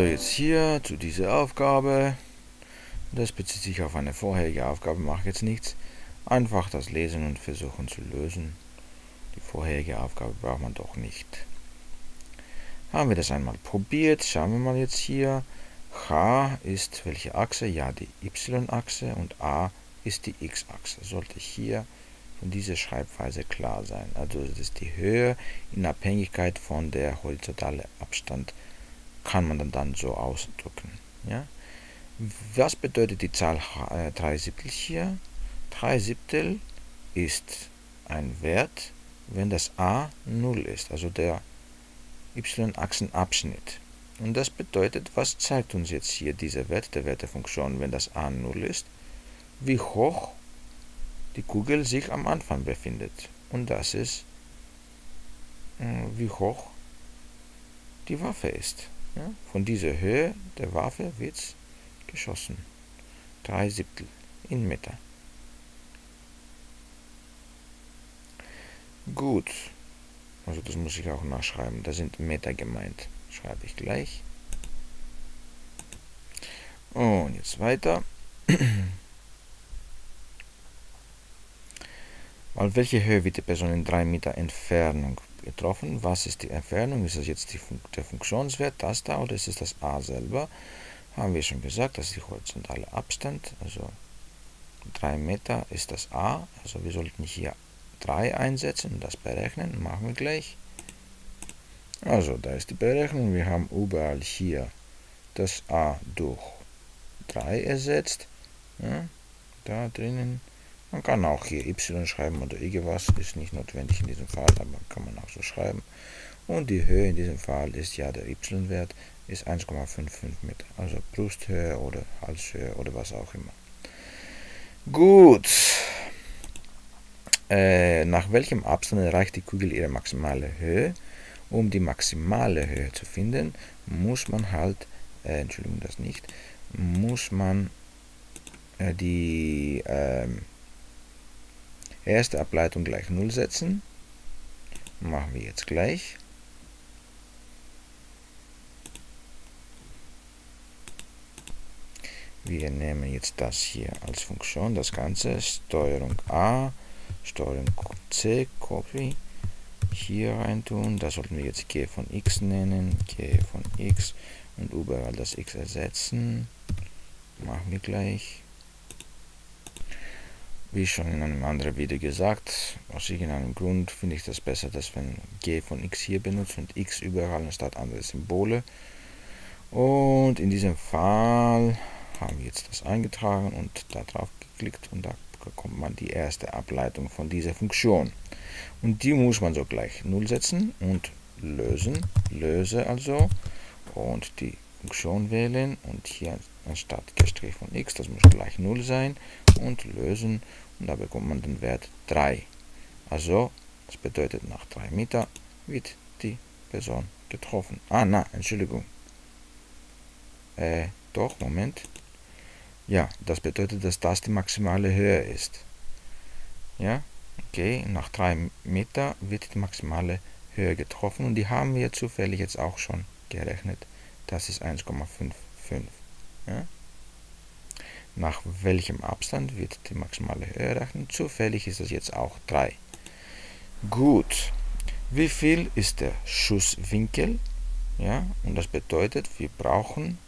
Also jetzt hier zu dieser Aufgabe. Das bezieht sich auf eine vorherige Aufgabe, mache jetzt nichts. Einfach das lesen und versuchen zu lösen. Die vorherige Aufgabe braucht man doch nicht. Haben wir das einmal probiert. Schauen wir mal jetzt hier. H ist welche Achse? Ja, die Y-Achse und A ist die X-Achse. Sollte hier von dieser Schreibweise klar sein. Also das ist die Höhe in Abhängigkeit von der horizontale Abstand kann man dann, so ausdrücken. Ja? Was bedeutet die Zahl äh, 3 Siebtel hier? 3 Siebtel ist ein Wert, wenn das a 0 ist, also der y-Achsenabschnitt. Und das bedeutet, was zeigt uns jetzt hier dieser Wert der Wertefunktion, wenn das a 0 ist? Wie hoch die Kugel sich am Anfang befindet. Und das ist, äh, wie hoch die Waffe ist. Ja? Von dieser Höhe der Waffe wird geschossen. 3 Siebtel in Meter. Gut. Also das muss ich auch nachschreiben. Da sind Meter gemeint. Schreibe ich gleich. Und jetzt weiter. Auf welche Höhe wird die Person in 3 Meter Entfernung getroffen? Was ist die Entfernung? Ist das jetzt Fun der Funktionswert, das da, oder ist es das a selber? Haben wir schon gesagt, das ist der horizontale Abstand, also 3 Meter ist das a, also wir sollten hier 3 einsetzen und das berechnen, machen wir gleich. Also, da ist die Berechnung, wir haben überall hier das a durch 3 ersetzt, ja, da drinnen man kann auch hier y schreiben oder irgendwas, ist nicht notwendig in diesem Fall, aber kann man auch so schreiben. Und die Höhe in diesem Fall ist ja der y-Wert, ist 1,55 Meter. Also Brusthöhe oder Halshöhe oder was auch immer. Gut. Äh, nach welchem Abstand erreicht die Kugel ihre maximale Höhe? Um die maximale Höhe zu finden, muss man halt, äh, Entschuldigung, das nicht, muss man äh, die ähm, Erste Ableitung gleich 0 setzen. Machen wir jetzt gleich. Wir nehmen jetzt das hier als Funktion, das Ganze, Steuerung A, Steuerung C, Copy, hier rein tun. Da sollten wir jetzt g von x nennen, g von x und überall das x ersetzen. Machen wir gleich. Wie schon in einem anderen Video gesagt, aus irgendeinem Grund finde ich das besser, dass wenn g von x hier benutzt und x überall anstatt andere Symbole. Und in diesem Fall haben wir jetzt das eingetragen und da drauf geklickt und da bekommt man die erste Ableitung von dieser Funktion. Und die muss man so gleich 0 setzen und lösen, löse also und die Funktion wählen und hier anstatt Gestrich von x, das muss gleich 0 sein und lösen und da bekommt man den Wert 3. Also, das bedeutet nach 3 Meter wird die Person getroffen. Ah, na, Entschuldigung. Äh, doch, Moment. Ja, das bedeutet, dass das die maximale Höhe ist. Ja, okay, nach 3 Meter wird die maximale Höhe getroffen und die haben wir zufällig jetzt auch schon gerechnet. Das ist 1,55. Ja? Nach welchem Abstand wird die maximale Höhe errechnet? Zufällig ist das jetzt auch 3. Gut. Wie viel ist der Schusswinkel? Ja, und das bedeutet, wir brauchen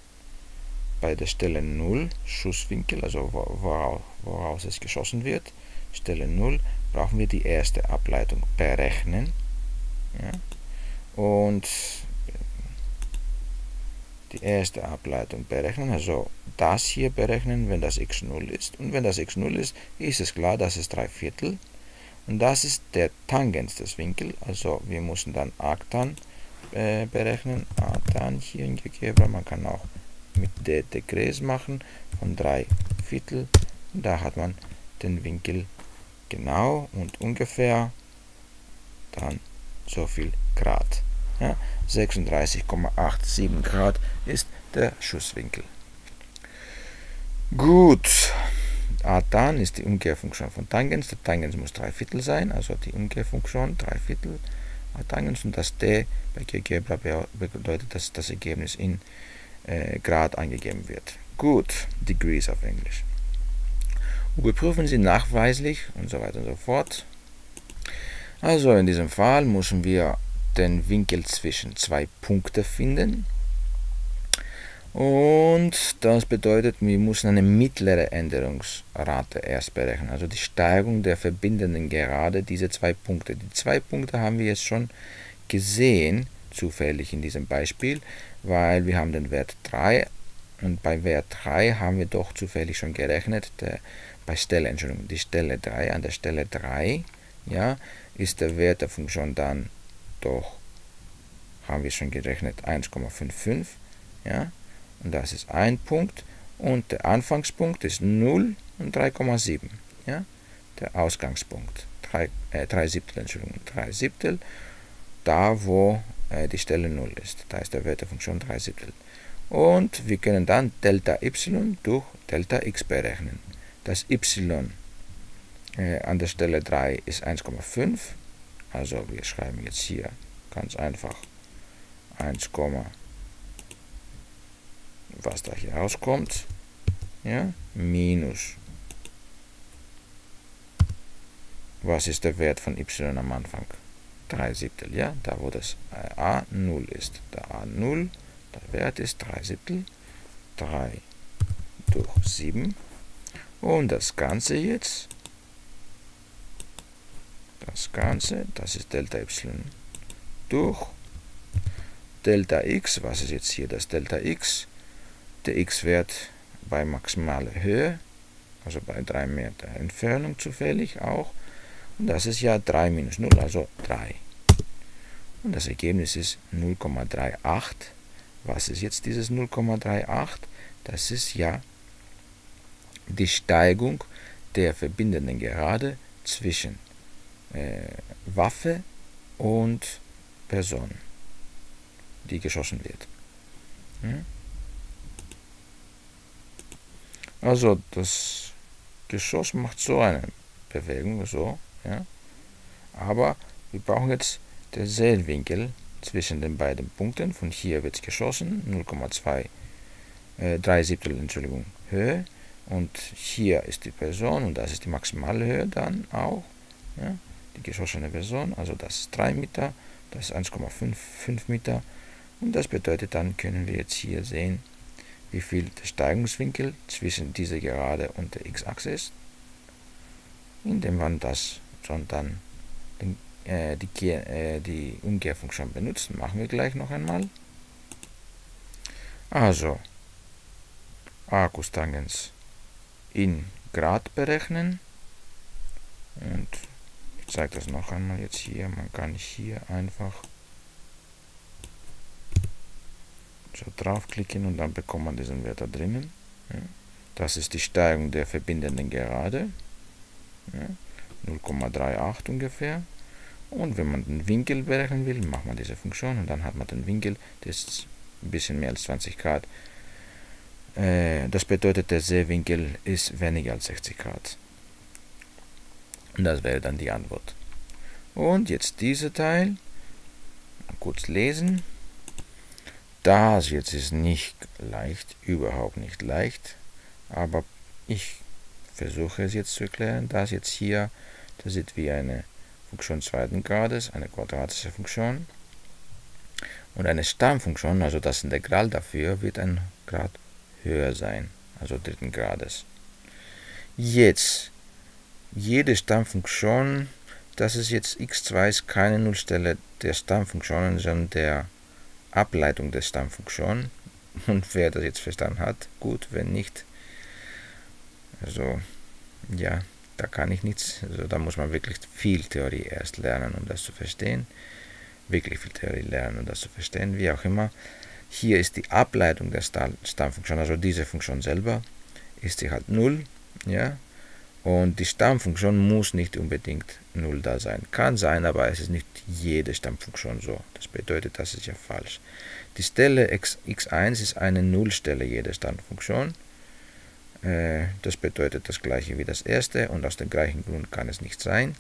bei der Stelle 0 Schusswinkel, also woraus, woraus es geschossen wird, Stelle 0, brauchen wir die erste Ableitung berechnen. Ja, und die erste Ableitung berechnen, also das hier berechnen, wenn das x 0 ist. Und wenn das x 0 ist, ist es klar, das ist 3 Viertel. Und das ist der Tangens des Winkels, also wir müssen dann Arctan äh, berechnen, Arctan hier in GeoGebra, man kann auch mit der Degrees machen von 3 Viertel. Da hat man den Winkel genau und ungefähr dann so viel Grad. Ja, 36,87 Grad ist der Schusswinkel. Gut, Atan ist die Umkehrfunktion von Tangens. Der Tangens muss 3 Viertel sein, also die Umkehrfunktion 3 Viertel Tangens und das d bei GeoGebra bedeutet, dass das Ergebnis in äh, Grad angegeben wird. Gut, Degrees auf Englisch. Überprüfen Sie nachweislich und so weiter und so fort. Also in diesem Fall müssen wir den Winkel zwischen zwei Punkten finden. Und das bedeutet, wir müssen eine mittlere Änderungsrate erst berechnen, also die Steigung der verbindenden Gerade diese zwei Punkte. Die zwei Punkte haben wir jetzt schon gesehen, zufällig in diesem Beispiel, weil wir haben den Wert 3 und bei Wert 3 haben wir doch zufällig schon gerechnet, der, bei Stelle, Entschuldigung, die Stelle 3, an der Stelle 3, ja, ist der Wert der Funktion dann doch, haben wir schon gerechnet, 1,55, ja, und das ist ein Punkt und der Anfangspunkt ist 0 und 3,7. Ja? Der Ausgangspunkt 3, äh, 3 Siebtel, Entschuldigung, 3 Siebtel, da wo äh, die Stelle 0 ist. Da ist der Wert der Funktion 3 Siebtel. Und wir können dann Delta y durch Delta x berechnen. Das y äh, an der Stelle 3 ist 1,5. Also wir schreiben jetzt hier ganz einfach 1,5 was da hier rauskommt, ja, minus, was ist der Wert von y am Anfang? 3 Siebtel, ja, da wo das a 0 ist. Der a 0, der Wert ist 3 Siebtel, 3 durch 7 und das Ganze jetzt, das Ganze, das ist Delta y durch Delta x, was ist jetzt hier das Delta x? der x-Wert bei maximaler Höhe, also bei 3 Meter Entfernung zufällig auch. Und das ist ja 3 minus 0, also 3. Und das Ergebnis ist 0,38. Was ist jetzt dieses 0,38? Das ist ja die Steigung der verbindenden Gerade zwischen äh, Waffe und Person, die geschossen wird. Hm? Also das Geschoss macht so eine Bewegung, so, ja. Aber wir brauchen jetzt den Seelwinkel zwischen den beiden Punkten. Von hier wird es geschossen, 0,2, äh, 3 Siebtel, Entschuldigung, Höhe. Und hier ist die Person und das ist die maximale Höhe dann auch, ja, geschossene Person. Also das ist 3 Meter, das ist 1,5 Meter. Und das bedeutet, dann können wir jetzt hier sehen, wie viel der Steigungswinkel zwischen dieser Gerade und der x-Achse ist, indem man das schon dann den, äh, die, äh, die Umkehrfunktion benutzt. Machen wir gleich noch einmal. Also, Arcustangens in Grad berechnen. Und ich zeige das noch einmal jetzt hier. Man kann hier einfach so draufklicken und dann bekommt man diesen Wert da drinnen. Ja. Das ist die Steigung der verbindenden Gerade. Ja. 0,38 ungefähr. Und wenn man den Winkel berechnen will, macht man diese Funktion und dann hat man den Winkel, der ist ein bisschen mehr als 20 Grad. Äh, das bedeutet, der Sehwinkel ist weniger als 60 Grad. Und das wäre dann die Antwort. Und jetzt dieser Teil. Kurz lesen. Das jetzt ist nicht leicht, überhaupt nicht leicht, aber ich versuche es jetzt zu erklären. Das jetzt hier, das sieht wie eine Funktion zweiten Grades, eine quadratische Funktion. Und eine Stammfunktion, also das Integral dafür, wird ein Grad höher sein, also dritten Grades. Jetzt, jede Stammfunktion, das ist jetzt x2 ist keine Nullstelle der Stammfunktionen, sondern der Ableitung der Stammfunktion. Und wer das jetzt verstanden hat, gut, wenn nicht, also ja, da kann ich nichts, also da muss man wirklich viel Theorie erst lernen, um das zu verstehen. Wirklich viel Theorie lernen, um das zu verstehen, wie auch immer. Hier ist die Ableitung der Stammfunktion, also diese Funktion selber, ist sie halt 0, ja, und die Stammfunktion muss nicht unbedingt 0 da sein. Kann sein, aber es ist nicht jede Stammfunktion so. Das bedeutet, das ist ja falsch. Die Stelle x, x1 ist eine Nullstelle jeder Stammfunktion. Äh, das bedeutet das gleiche wie das erste und aus dem gleichen Grund kann es nicht sein.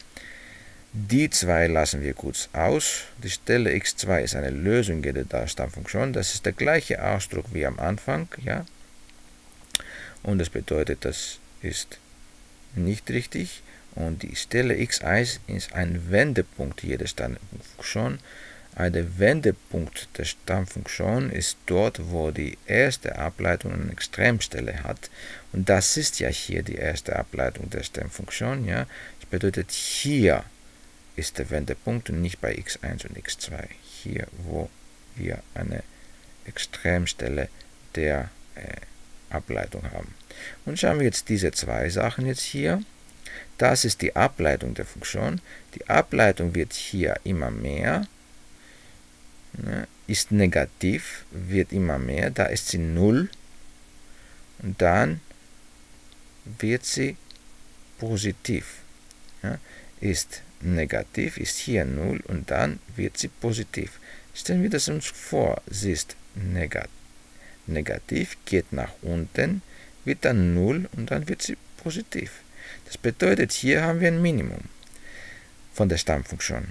Die zwei lassen wir kurz aus. Die Stelle x2 ist eine Lösung der Stammfunktion. Das ist der gleiche Ausdruck wie am Anfang. Ja? Und das bedeutet, das ist nicht richtig. Und die Stelle x1 ist ein Wendepunkt jeder Stammfunktion. Ein Wendepunkt der Stammfunktion ist dort, wo die erste Ableitung eine Extremstelle hat. Und das ist ja hier die erste Ableitung der Stammfunktion. Ja? Das bedeutet, hier ist der Wendepunkt und nicht bei x1 und x2. Hier, wo wir eine Extremstelle der äh, Ableitung haben. Und schauen wir jetzt diese zwei Sachen jetzt hier. Das ist die Ableitung der Funktion. Die Ableitung wird hier immer mehr, ne, ist negativ, wird immer mehr, da ist sie 0 und dann wird sie positiv. Ja, ist negativ, ist hier 0 und dann wird sie positiv. Stellen wir das uns vor, sie ist negativ negativ, geht nach unten, wird dann 0 und dann wird sie positiv. Das bedeutet, hier haben wir ein Minimum von der Stammfunktion.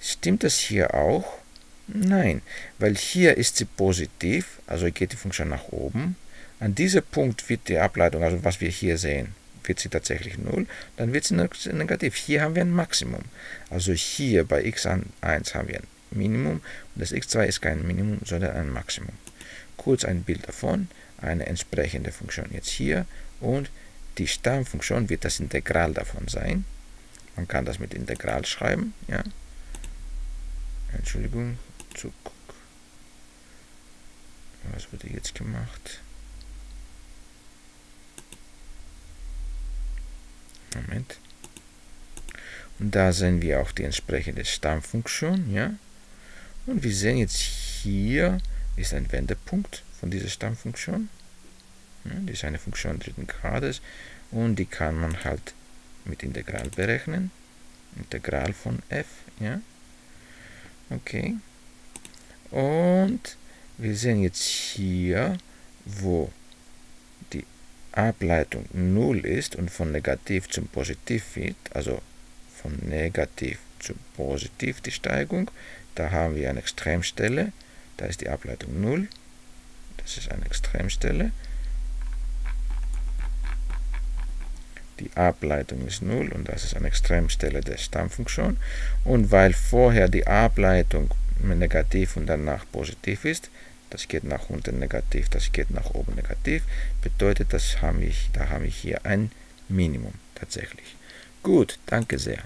Stimmt das hier auch? Nein, weil hier ist sie positiv, also geht die Funktion nach oben. An diesem Punkt wird die Ableitung, also was wir hier sehen, wird sie tatsächlich 0, dann wird sie negativ. Hier haben wir ein Maximum. Also hier bei x1 haben wir ein Minimum und das x2 ist kein Minimum, sondern ein Maximum kurz ein Bild davon, eine entsprechende Funktion jetzt hier und die Stammfunktion wird das Integral davon sein. Man kann das mit Integral schreiben, ja. Entschuldigung, Zug. Was wurde jetzt gemacht? Moment. Und da sehen wir auch die entsprechende Stammfunktion, ja. Und wir sehen jetzt hier ist ein Wendepunkt von dieser Stammfunktion. Die ist eine Funktion dritten Grades und die kann man halt mit Integral berechnen. Integral von f. Ja. Okay. Und wir sehen jetzt hier, wo die Ableitung 0 ist und von negativ zum positiv wird, also von negativ zu positiv die Steigung, da haben wir eine Extremstelle da ist die Ableitung 0. Das ist eine Extremstelle. Die Ableitung ist 0 und das ist eine Extremstelle der Stammfunktion. Und weil vorher die Ableitung negativ und danach positiv ist, das geht nach unten negativ, das geht nach oben negativ, bedeutet, das haben wir, da haben wir hier ein Minimum tatsächlich. Gut, danke sehr.